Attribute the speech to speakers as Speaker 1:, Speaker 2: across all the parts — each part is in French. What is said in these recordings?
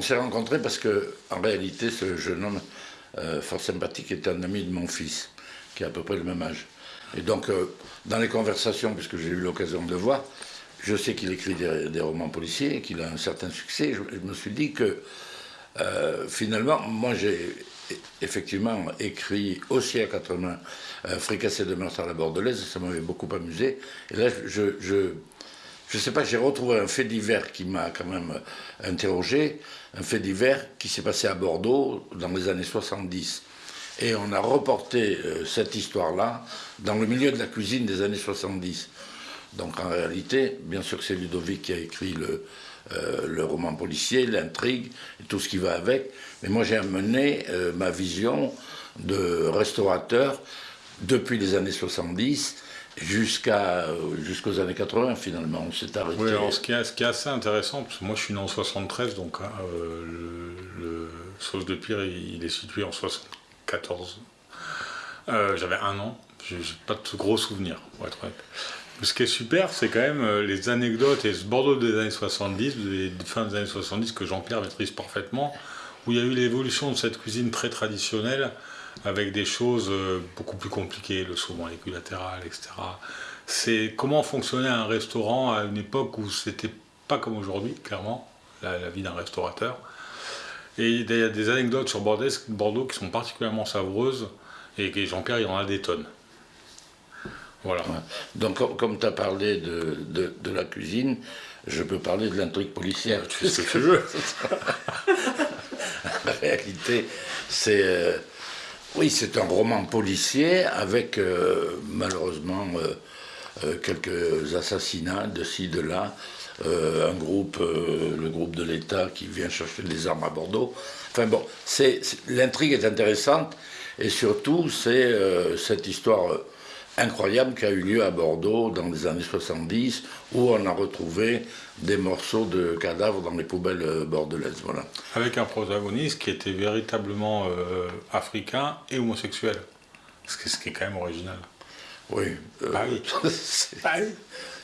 Speaker 1: on s'est rencontrés parce que, en réalité, ce jeune homme euh, fort sympathique est un ami de mon fils, qui a à peu près le même âge. Et donc, euh, dans les conversations, puisque j'ai eu l'occasion de voir, je sais qu'il écrit des, romans policiers qu'il a un certain succès. Je, me suis dit que, euh, finalement, moi j'ai effectivement écrit aussi à 80 euh, Fricassé de meurtre à la bordelaise, ça m'avait beaucoup amusé. Et là, je, je sais pas, j'ai retrouvé un fait divers qui m'a quand même interrogé, un fait divers qui s'est passé à Bordeaux dans les années 70. Et on a reporté euh, cette histoire-là dans le milieu de la cuisine des années 70. Donc en réalité, bien sûr que c'est Ludovic qui a écrit le, euh, le roman policier, l'intrigue, et tout ce qui va avec. Mais moi j'ai amené euh, ma vision de restaurateur depuis les années 70 jusqu'à jusqu'aux années 80 finalement. On s'est arrêté.
Speaker 2: Oui, alors ce qui, est, assez intéressant, parce que moi je suis né en 73, donc hein, le, le, Sauce de Pire il est situé en 74 14. Euh, j'avais un an, j'ai pas de gros souvenirs, pour être honnête. Ce qui est super, c'est quand même euh, les anecdotes et ce Bordeaux des années 70, des fins des années 70 que Jean-Pierre maîtrise parfaitement, où il y a eu l'évolution de cette cuisine très traditionnelle avec des choses euh, beaucoup plus compliquées, le saumon équilatéral, etc. C'est comment fonctionnait un restaurant à une époque où c'était pas comme aujourd'hui, clairement, la vie d'un restaurateur. Et il y a des anecdotes sur Bordeaux, qui sont particulièrement savoureuses, et Jean-Pierre, il en a des tonnes.
Speaker 1: Voilà. Donc, comme tu as parlé de, de, la cuisine, je peux parler de l'intrigue policière.
Speaker 2: Tu sais ce que tu veux.
Speaker 1: en réalité, c'est. Euh, oui, c'est un roman policier avec, euh, malheureusement, euh, quelques assassinats de ci, de là. Euh, un groupe, euh, le groupe de l'État qui vient chercher des armes à Bordeaux. Enfin bon, l'intrigue est intéressante et surtout c'est euh, cette histoire incroyable qui a eu lieu à Bordeaux dans les années 70 où on a retrouvé des morceaux de cadavres dans les poubelles bordelaises. Voilà.
Speaker 2: Avec un protagoniste qui était véritablement africain et homosexuel, ce qui, est quand même original.
Speaker 1: Oui.
Speaker 2: bah oui.
Speaker 1: bah oui.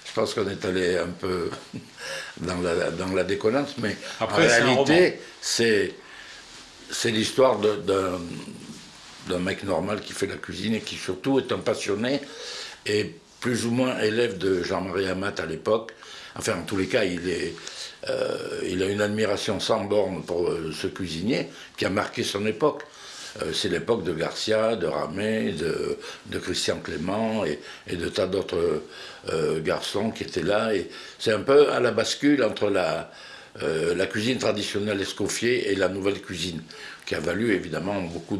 Speaker 1: Je pense qu'on est allé un peu dans la, dans la déconnance, mais en réalité, c'est l'histoire d'un mec normal qui fait la cuisine et qui surtout est un passionné et plus ou moins élève de Jean-Marie Amat à l'époque. Enfin, en tous les cas, il, est, euh, il a une admiration sans borne pour euh, ce cuisinier qui a marqué son époque. Euh, c'est l'époque de Garcia, de Ramé, de, Christian Clément et, de tas d'autres garçons qui étaient là. Et c'est un peu à la bascule entre la, euh, la cuisine traditionnelle Escoffier et la nouvelle cuisine, qui a valu évidemment beaucoup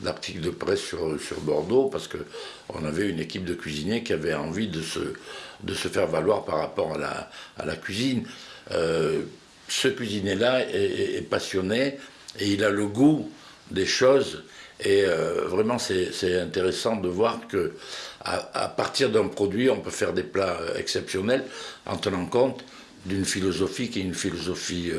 Speaker 1: d'articles de, presse sur, Bordeaux, parce qu'on avait une équipe de cuisiniers qui avait envie de se, de se faire valoir par rapport à la, à la cuisine. ce cuisinier-là est, passionné et il a le goût des choses. Et euh, vraiment, c'est intéressant de voir que à, partir d'un produit, on peut faire des plats euh, exceptionnels en tenant compte d'une philosophie qui est une philosophie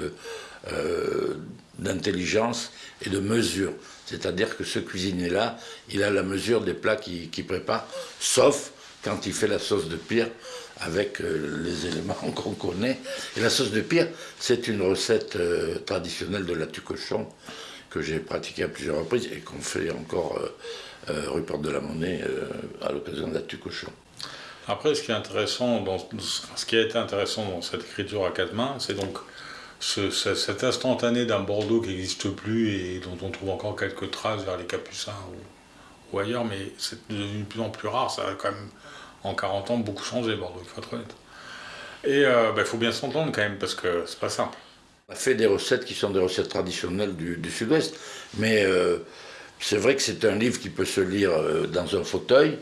Speaker 1: euh, d'intelligence et de mesure. C'est-à-dire que ce cuisinier-là, il a la mesure des plats qu'il prépare, sauf quand il fait la sauce de pire avec les éléments qu'on connaît. Et la sauce de pire, c'est une recette traditionnelle de la cochon que j'ai pratiqué à plusieurs reprises et qu'on fait encore euh, euh, Porte de la Monnaie euh, à l'occasion de la cochon.
Speaker 2: Après, ce qui ce a été intéressant dans cette écriture à quatre mains, c'est donc cet instantané d'un Bordeaux qui n'existe plus et dont on trouve encore quelques traces vers les Capucins ou, ailleurs, mais c'est devenu de plus en plus rare. Ça a quand même, en 40 ans, beaucoup changé, Bordeaux, il faut être honnête. Et il bah, faut bien s'entendre quand même, parce que c'est pas simple.
Speaker 1: On a fait des recettes qui sont des recettes traditionnelles du, sud-ouest, mais euh, c'est vrai que c'est un livre qui peut se lire euh, dans un fauteuil,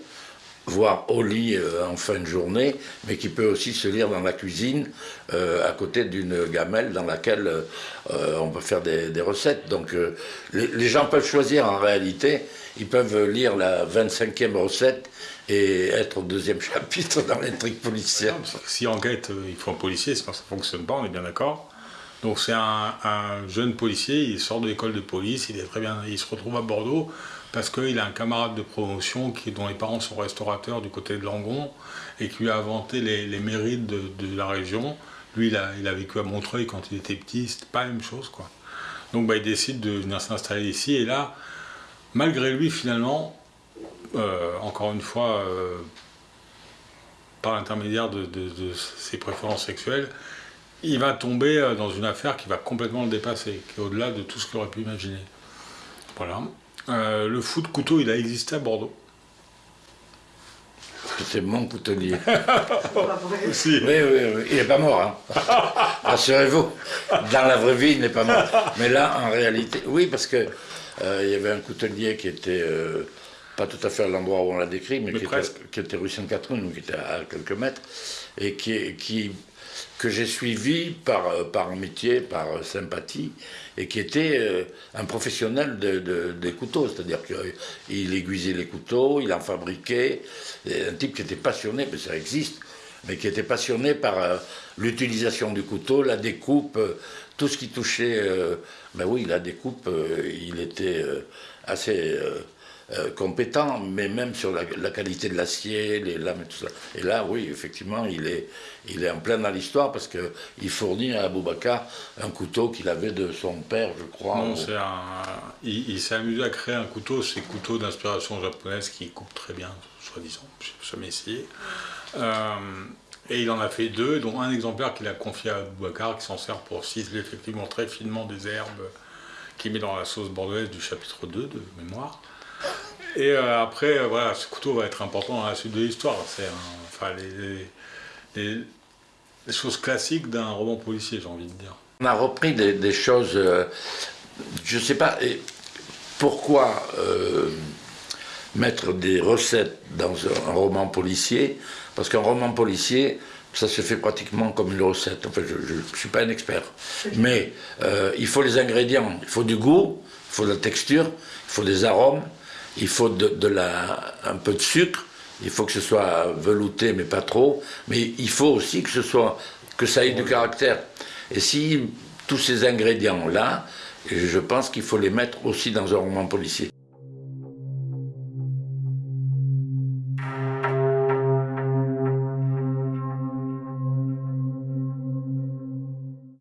Speaker 1: voire au lit euh, en fin de journée, mais qui peut aussi se lire dans la cuisine, à côté d'une gamelle dans laquelle on peut faire des, recettes. Donc les, gens peuvent choisir en réalité, ils peuvent lire la 25e recette et être au deuxième chapitre dans l'intrigue policière.
Speaker 2: Si enquête, il faut un policier, c'est parce que ça ne fonctionne pas, on est bien d'accord donc c'est un, jeune policier, il sort de l'école de police, il est très bien, il se retrouve à Bordeaux parce qu'il a un camarade de promotion qui, dont les parents sont restaurateurs du côté de Langon et qui lui a inventé les, mérites de, la région. Lui, il a, vécu à Montreuil quand il était petit, c'était pas la même chose quoi. Donc bah, il décide de venir s'installer ici. Et là, malgré lui, finalement, euh, encore une fois, euh, par l'intermédiaire de, ses préférences sexuelles, il va tomber euh, dans une affaire qui va complètement le dépasser, qui est au-delà de tout ce qu'il aurait pu imaginer. Voilà. Le fou de couteau, il a existé à Bordeaux.
Speaker 1: C'est mon coutelier. oui, oui, oui, il n'est pas mort. Hein. Rassurez-vous, dans la vraie vie, il n'est pas mort. Mais là, en réalité, oui, parce que euh, il y avait un coutelier qui était euh, pas tout à fait à l'endroit où on l'a décrit, mais, qui, était, rue Sainte-Catherine, qui était à quelques mètres, et qui, qui que j'ai suivi par, euh, par amitié, par sympathie, et qui était un professionnel des couteaux, c'est-à-dire qu'il aiguisait les couteaux, il en fabriquait, un type qui était passionné, mais ça existe, mais qui était passionné par l'utilisation du couteau, la découpe, tout ce qui touchait, euh, ben oui, la découpe, euh, il était euh, compétent, mais même sur la, qualité de l'acier, les lames et tout ça. Et là, oui, effectivement, il est, il est en plein dans l'histoire parce qu'il fournit à Aboubacar un couteau qu'il avait de son père, je crois.
Speaker 2: Non, c'est un... Il, s'est amusé à créer un couteau, ces couteaux d'inspiration japonaise qui coupent très bien, soi-disant, je jamais essayé. Et il en a fait deux, dont un exemplaire qu'il a confié à Boubacar, qui s'en sert pour ciseler effectivement très finement des herbes qu'il met dans la sauce bordelaise du chapitre 2 de mémoire. Et euh, après, euh, voilà, ce couteau va être important dans la suite de l'histoire. C'est enfin, les, choses classiques d'un roman policier, j'ai envie de dire.
Speaker 1: On a repris des, choses, euh, je ne sais pas, pourquoi mettre des recettes dans un roman policier? Parce qu'un roman policier, ça se fait pratiquement comme une recette. Enfin, je ne suis pas un expert. Mais il faut les ingrédients. Il faut du goût, il faut de la texture, il faut des arômes, il faut de, la, un peu de sucre, il faut que ce soit velouté, mais pas trop. Mais il faut aussi que, ce soit, que ça ait du caractère. Et si tous ces ingrédients-là, je pense qu'il faut les mettre aussi dans un roman policier.